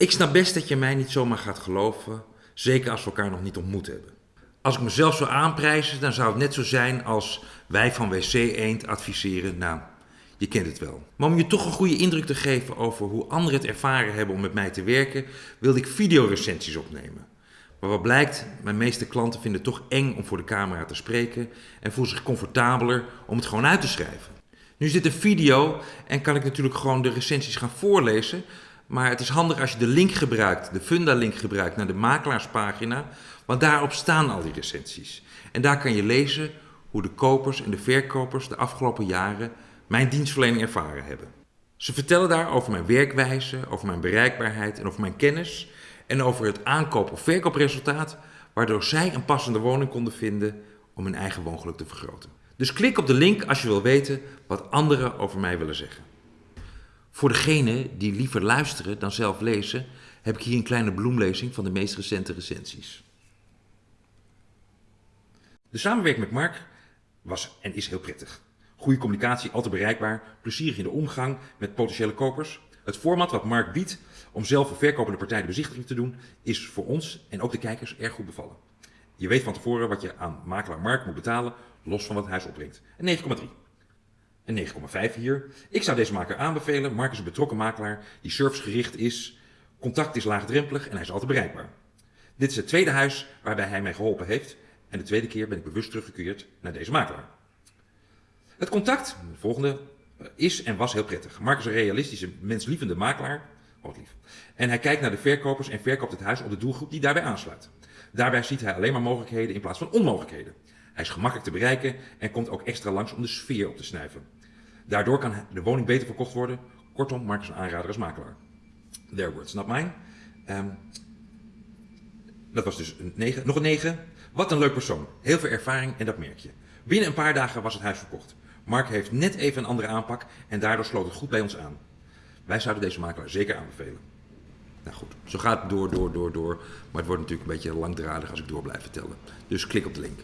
Ik snap best dat je mij niet zomaar gaat geloven, zeker als we elkaar nog niet ontmoet hebben. Als ik mezelf zou aanprijzen, dan zou het net zo zijn als wij van WC Eend adviseren. Nou, je kent het wel. Maar om je toch een goede indruk te geven over hoe anderen het ervaren hebben om met mij te werken, wilde ik videorecensies opnemen. Maar wat blijkt, mijn meeste klanten vinden het toch eng om voor de camera te spreken en voelen zich comfortabeler om het gewoon uit te schrijven. Nu is dit een video en kan ik natuurlijk gewoon de recensies gaan voorlezen, maar het is handig als je de link gebruikt, de Funda-link gebruikt naar de makelaarspagina, want daarop staan al die recensies. En daar kan je lezen hoe de kopers en de verkopers de afgelopen jaren mijn dienstverlening ervaren hebben. Ze vertellen daar over mijn werkwijze, over mijn bereikbaarheid en over mijn kennis en over het aankoop- of verkoopresultaat, waardoor zij een passende woning konden vinden om hun eigen woongeluk te vergroten. Dus klik op de link als je wil weten wat anderen over mij willen zeggen. Voor degenen die liever luisteren dan zelf lezen, heb ik hier een kleine bloemlezing van de meest recente recensies. De samenwerking met Mark was en is heel prettig. Goede communicatie, altijd bereikbaar, plezierig in de omgang met potentiële kopers. Het format wat Mark biedt om zelf een verkopende partij de bezichtiging te doen, is voor ons en ook de kijkers erg goed bevallen. Je weet van tevoren wat je aan makelaar Mark moet betalen, los van wat het huis opbrengt. Een 9,3. Een 9,5 hier. Ik zou deze maker aanbevelen. Mark is een betrokken makelaar die servicegericht is. Contact is laagdrempelig en hij is altijd bereikbaar. Dit is het tweede huis waarbij hij mij geholpen heeft. En de tweede keer ben ik bewust teruggekeerd naar deze makelaar. Het contact, de volgende, is en was heel prettig. Mark is een realistische, menslievende makelaar. Oh, lief. En hij kijkt naar de verkopers en verkoopt het huis op de doelgroep die daarbij aansluit. Daarbij ziet hij alleen maar mogelijkheden in plaats van onmogelijkheden. Hij is gemakkelijk te bereiken en komt ook extra langs om de sfeer op te snuiven. Daardoor kan de woning beter verkocht worden. Kortom, Mark is een aanrader als makelaar. Their words, not mine. Um, dat was dus een 9. Nog een 9. Wat een leuk persoon. Heel veel ervaring en dat merk je. Binnen een paar dagen was het huis verkocht. Mark heeft net even een andere aanpak en daardoor sloot het goed bij ons aan. Wij zouden deze makelaar zeker aanbevelen. Nou goed, zo gaat het door, door, door, door. Maar het wordt natuurlijk een beetje langdradig als ik door blijf vertellen. Dus klik op de link.